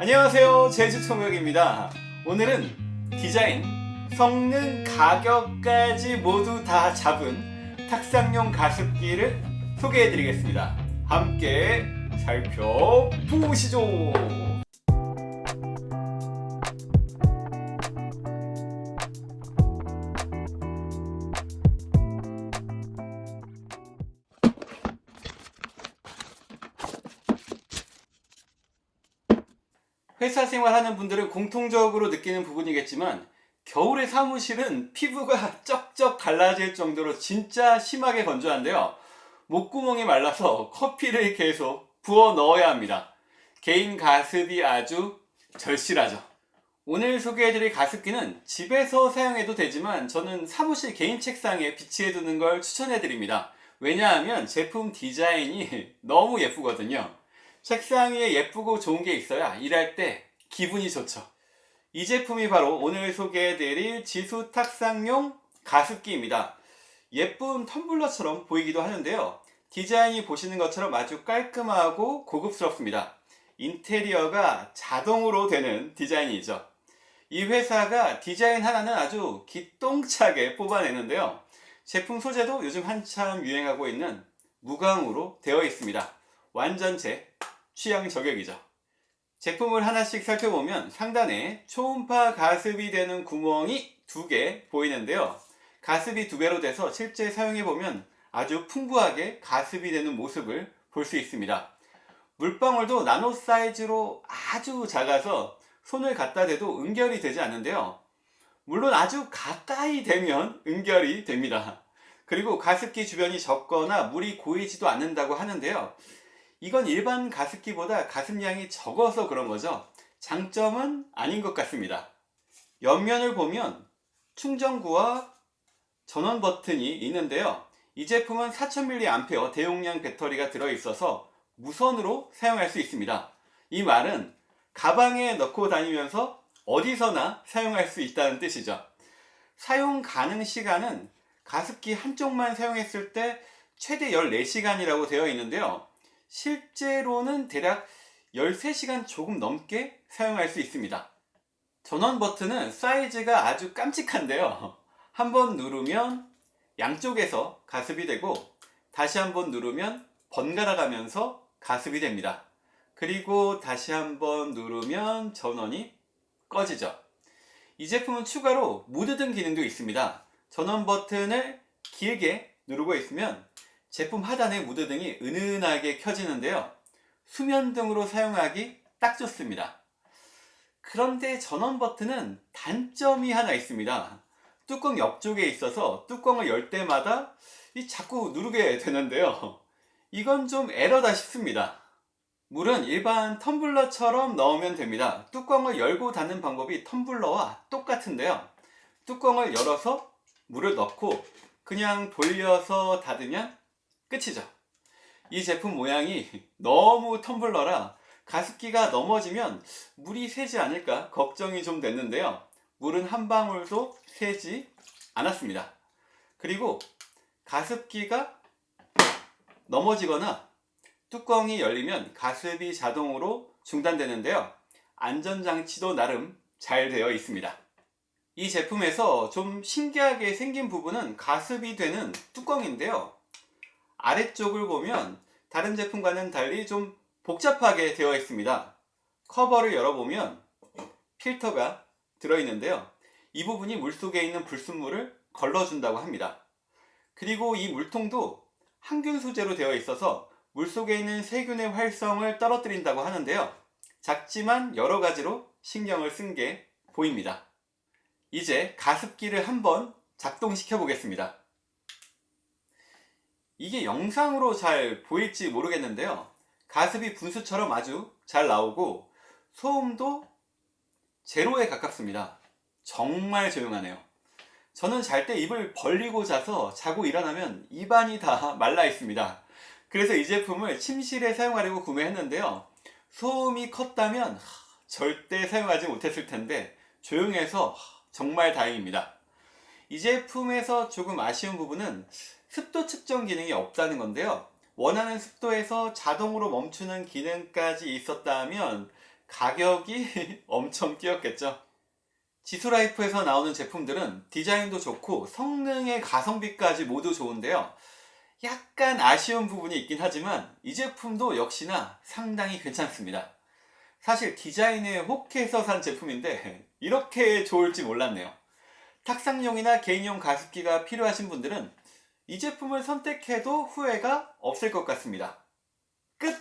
안녕하세요. 제주총역입니다. 오늘은 디자인, 성능, 가격까지 모두 다 잡은 탁상용 가습기를 소개해 드리겠습니다. 함께 살펴보시죠 회사 생활하는 분들은 공통적으로 느끼는 부분이겠지만 겨울의 사무실은 피부가 쩍쩍 갈라질 정도로 진짜 심하게 건조한데요. 목구멍이 말라서 커피를 계속 부어 넣어야 합니다. 개인 가습이 아주 절실하죠. 오늘 소개해드릴 가습기는 집에서 사용해도 되지만 저는 사무실 개인 책상에 비치해 두는 걸 추천해드립니다. 왜냐하면 제품 디자인이 너무 예쁘거든요. 책상 위에 예쁘고 좋은 게 있어야 일할 때 기분이 좋죠. 이 제품이 바로 오늘 소개해드릴 지수 탁상용 가습기입니다. 예쁜 텀블러처럼 보이기도 하는데요. 디자인이 보시는 것처럼 아주 깔끔하고 고급스럽습니다. 인테리어가 자동으로 되는 디자인이죠. 이 회사가 디자인 하나는 아주 기똥차게 뽑아내는데요. 제품 소재도 요즘 한참 유행하고 있는 무광으로 되어 있습니다. 완전 제 취향 저격이죠. 제품을 하나씩 살펴보면 상단에 초음파 가습이 되는 구멍이 두 개 보이는데요. 가습이 두 배로 돼서 실제 사용해보면 아주 풍부하게 가습이 되는 모습을 볼 수 있습니다. 물방울도 나노 사이즈로 아주 작아서 손을 갖다 대도 응결이 되지 않는데요. 물론 아주 가까이 되면 응결이 됩니다. 그리고 가습기 주변이 젖거나 물이 고이지도 않는다고 하는데요. 이건 일반 가습기보다 가습량이 적어서 그런 거죠. 장점은 아닌 것 같습니다. 옆면을 보면 충전구와 전원 버튼이 있는데요. 이 제품은 4000mAh 대용량 배터리가 들어있어서 무선으로 사용할 수 있습니다. 이 말은 가방에 넣고 다니면서 어디서나 사용할 수 있다는 뜻이죠. 사용 가능 시간은 가습기 한쪽만 사용했을 때 최대 14시간이라고 되어 있는데요. 실제로는 대략 13시간 조금 넘게 사용할 수 있습니다. 전원 버튼은 사이즈가 아주 깜찍한데요. 한번 누르면 양쪽에서 가습이 되고 다시 한번 누르면 번갈아 가면서 가습이 됩니다. 그리고 다시 한번 누르면 전원이 꺼지죠. 이 제품은 추가로 무드등 기능도 있습니다. 전원 버튼을 길게 누르고 있으면 제품 하단에 무드등이 은은하게 켜지는데요. 수면등으로 사용하기 딱 좋습니다. 그런데 전원 버튼은 단점이 하나 있습니다. 뚜껑 옆쪽에 있어서 뚜껑을 열 때마다 자꾸 누르게 되는데요. 이건 좀 에러다 싶습니다. 물은 일반 텀블러처럼 넣으면 됩니다. 뚜껑을 열고 닫는 방법이 텀블러와 똑같은데요. 뚜껑을 열어서 물을 넣고 그냥 돌려서 닫으면 끝이죠. 이 제품 모양이 너무 텀블러라 가습기가 넘어지면 물이 새지 않을까 걱정이 좀 됐는데요. 물은 한 방울도 새지 않았습니다. 그리고 가습기가 넘어지거나 뚜껑이 열리면 가습이 자동으로 중단되는데요. 안전장치도 나름 잘 되어 있습니다. 이 제품에서 좀 신기하게 생긴 부분은 가습이 되는 뚜껑인데요. 아래쪽을 보면 다른 제품과는 달리 좀 복잡하게 되어 있습니다. 커버를 열어보면 필터가 들어있는데요. 이 부분이 물속에 있는 불순물을 걸러준다고 합니다. 그리고 이 물통도 항균 소재로 되어 있어서 물속에 있는 세균의 활성을 떨어뜨린다고 하는데요. 작지만 여러 가지로 신경을 쓴 게 보입니다. 이제 가습기를 한번 작동시켜 보겠습니다. 이게 영상으로 잘 보일지 모르겠는데요. 가습이 분수처럼 아주 잘 나오고 소음도 제로에 가깝습니다. 정말 조용하네요. 저는 잘 때 입을 벌리고 자서 자고 일어나면 입안이 다 말라 있습니다. 그래서 이 제품을 침실에 사용하려고 구매했는데요. 소음이 컸다면 절대 사용하지 못했을 텐데 조용해서 정말 다행입니다. 이 제품에서 조금 아쉬운 부분은 습도 측정 기능이 없다는 건데요. 원하는 습도에서 자동으로 멈추는 기능까지 있었다면 가격이 엄청 뛰었겠죠. 지수라이프에서 나오는 제품들은 디자인도 좋고 성능의 가성비까지 모두 좋은데요. 약간 아쉬운 부분이 있긴 하지만 이 제품도 역시나 상당히 괜찮습니다. 사실 디자인에 혹해서 산 제품인데 이렇게 좋을지 몰랐네요. 탁상용이나 개인용 가습기가 필요하신 분들은 이 제품을 선택해도 후회가 없을 것 같습니다. 끝!